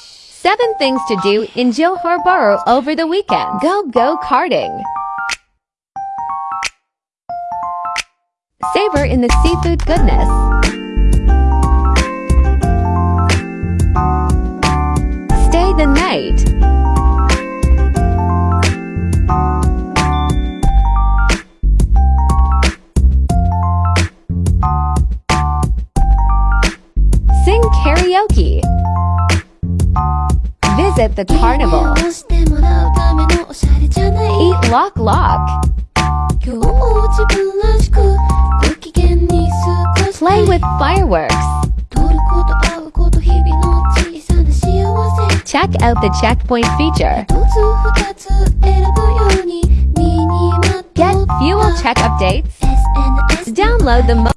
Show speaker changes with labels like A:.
A: 7 things to do in Johor Bahru over the weekend. Go go karting. Savor in the seafood goodness. Stay the night. Sing karaoke. At the Carnival Eat
B: Lok Lok
A: Play with Fireworks Check out the checkpoint feature. Get fuel check updates. Download the